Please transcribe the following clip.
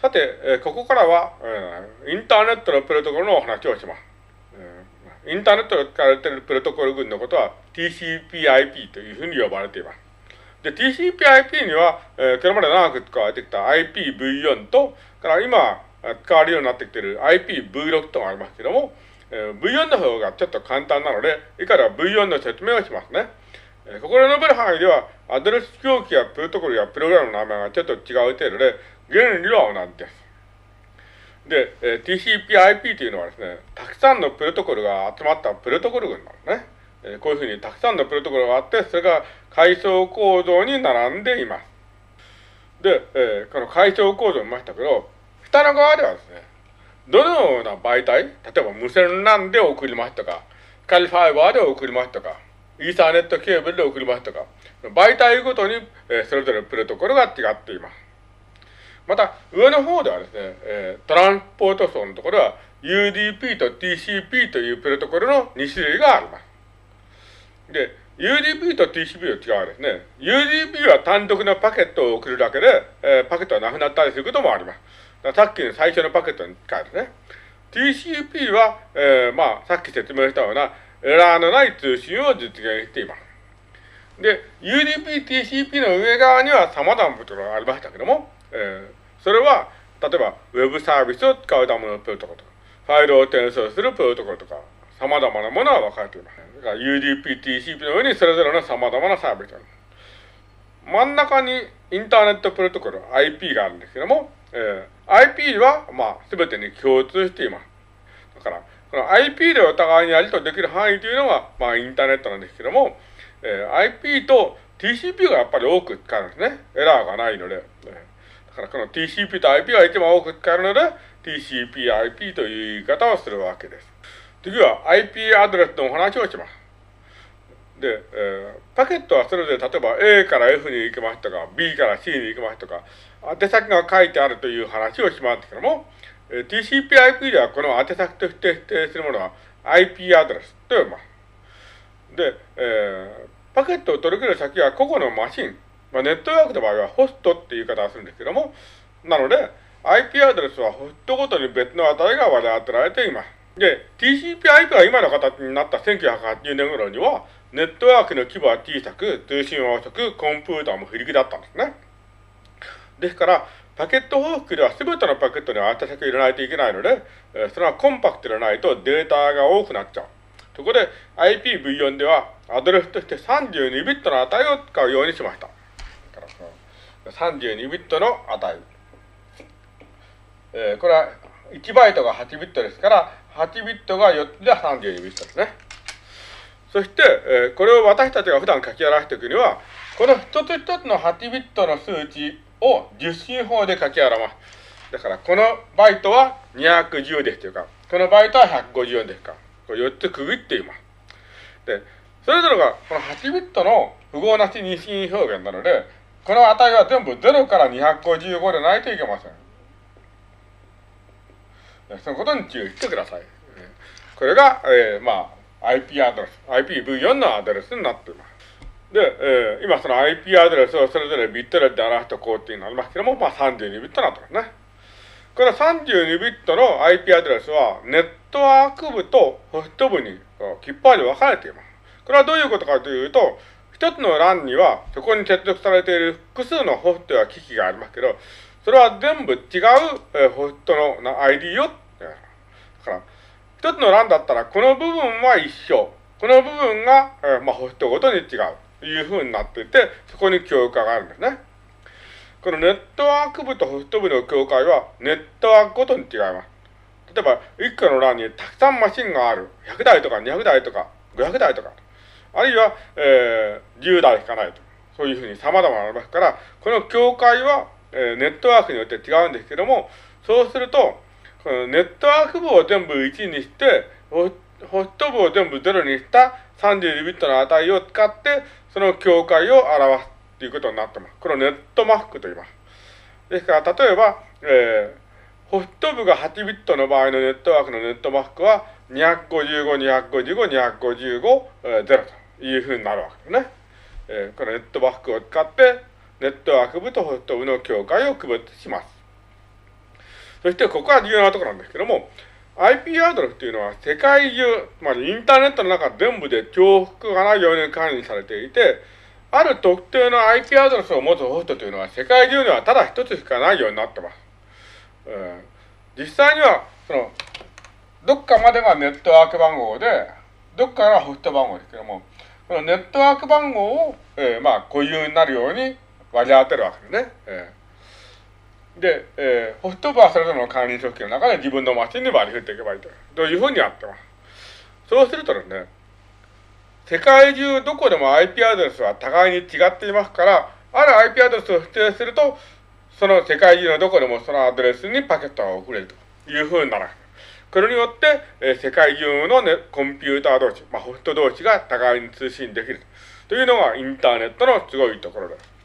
さて、えー、ここからは、えー、インターネットのプロトコルのお話をします。えー、インターネットで使われているプロトコル群のことは TCP/IP というふうに呼ばれています。で、TCP/IP には、えー、これまで長く使われてきた IPv4 と、から今使われるようになってきている IPv6 とがありますけども、えー、V4 の方がちょっと簡単なので、以下では V4 の説明をしますね。えー、ここで述べる範囲では、アドレス表記やプロトコルやプログラムの名前がちょっと違う程度で、原理は同じです。で、えー、TCP/IP というのはですね、たくさんのプロトコルが集まったプロトコル群なんですね。えー、こういうふうにたくさんのプロトコルがあって、それが階層構造に並んでいます。で、えー、この階層構造を見ましたけど、下の側ではですね、どのような媒体、例えば無線 LAN で送りますとか、カリファイバーで送りますとか、イーサーネットケーブルで送りますとか、媒体ごとに、え、それぞれプロトコルが違っています。また、上の方ではですね、え、トランスポート層のところは UDP と TCP というプロトコルの2種類があります。で、UDP と TCP の違いはですね、UDP は単独のパケットを送るだけで、えー、パケットはなくなったりすることもあります。さっきの最初のパケットに変えるね。TCP は、えー、まあ、さっき説明したようなエラーのない通信を実現しています。で、UDP、TCP の上側には様々なことがありましたけども、えー、それは、例えば、ウェブサービスを使うためのプロトコルとか、ファイルを転送するプロトコルとか、様々なものは分かれています。だから UDP、TCP の上にそれぞれの様々なサービスがある。真ん中にインターネットプロトコル、IP があるんですけども、えー、IP は、まあ、すべてに共通しています。だから、この IP でお互いにやり取りできる範囲というのが、まあ、インターネットなんですけども、えー、IP と TCP がやっぱり多く使うんですね。エラーがないので。だからこの TCP と IP が一番多く使うので、TCP/IP という言い方をするわけです。次は IP アドレスのお話をします。で、えー、パケットはそれで例えば A から F に行きますとか、B から C に行きますとか、宛先が書いてあるという話をしますけども、TCP/IP ではこの宛先として指定するものは IP アドレスと呼びます。で、えー、パケットを取り切る先は個々のマシン、まあ、ネットワークの場合はホストっていう言い方をするんですけども、なので、IP アドレスはホストごとに別の値が割り当てられています。で、TCP/IP が今の形になった1980年頃には、ネットワークの規模は小さく、通信は遅く、コンピューターも不力だったんですね。ですから、パケット報復では全てのパケットには宛先を入れないといけないので、えそれはコンパクトでないとデータが多くなっちゃう。そこで IPv4 ではアドレスとして32ビットの値を使うようにしました。32ビットの値。えー、これは1バイトが8ビットですから、8ビットが4つで32ビットですね。そして、えー、これを私たちが普段書き表していくには、この一つ一つの8ビットの数値を10進法で書き表す。だから、このバイトは210ですというか、このバイトは154ですか。これ4つ区切っています。で、それぞれがこの8ビットの符号なし二進表現なので、この値は全部0から255でないといけません。そのことに注意してください。これが、えー、まあ、IP アドレス、IPv4 のアドレスになっています。で、えー、今その IP アドレスをそれぞれビットレで表した工程になりますけども、まあ32ビットなってますね。この32ビットの IP アドレスは、ネットワーク部とホスト部にきっぱり分かれています。これはどういうことかというと、一つの LAN には、そこに接続されている複数のホストや機器がありますけど、それは全部違う、えホストの ID を、だから、一つの欄だったら、この部分は一緒。この部分が、えまあ、ホストごとに違う。いうふうになっていて、そこに境界があるんですね。このネットワーク部とホスト部の境界は、ネットワークごとに違います。例えば、一個の欄にたくさんマシンがある。100台とか200台とか500台とか。あるいは、えー、10台しかないと。そういうふうに様々ありますから、この境界は、えー、ネットワークによって違うんですけども、そうすると、このネットワーク部を全部1にして、ホスト部を全部0にした32ビットの値を使って、その境界を表すということになってます。これをネットマスクと言います。ですから、例えば、えー、ホスト部が8ビットの場合のネットワークのネットマスクは、255、255、255、え、0というふうになるわけですね。えー、このネットマスクを使って、ネットワーク部とホスト部の境界を区別します。そしてここは重要なところなんですけども、IP アドレスっていうのは世界中、まあ、インターネットの中全部で重複がないように管理されていて、ある特定の IP アドレスを持つホストというのは世界中にはただ一つしかないようになってます。えー、実際には、その、どっかまでがネットワーク番号で、どっかがホスト番号ですけども、このネットワーク番号を、えー、まあ、固有になるように割り当てるわけですね。えー、で、えー、ホスト部はそれぞれの管理組織の中で自分のマシンに割り振っていけばいいと。というふうにやってます。そうするとですね、世界中どこでも IP アドレスは互いに違っていますから、ある IP アドレスを指定すると、その世界中のどこでもそのアドレスにパケットが送れるというふうになる。これによって、えー、世界中の、ね、コンピューター同士、まあ、ホスト同士が互いに通信できるというのがインターネットのすごいところです。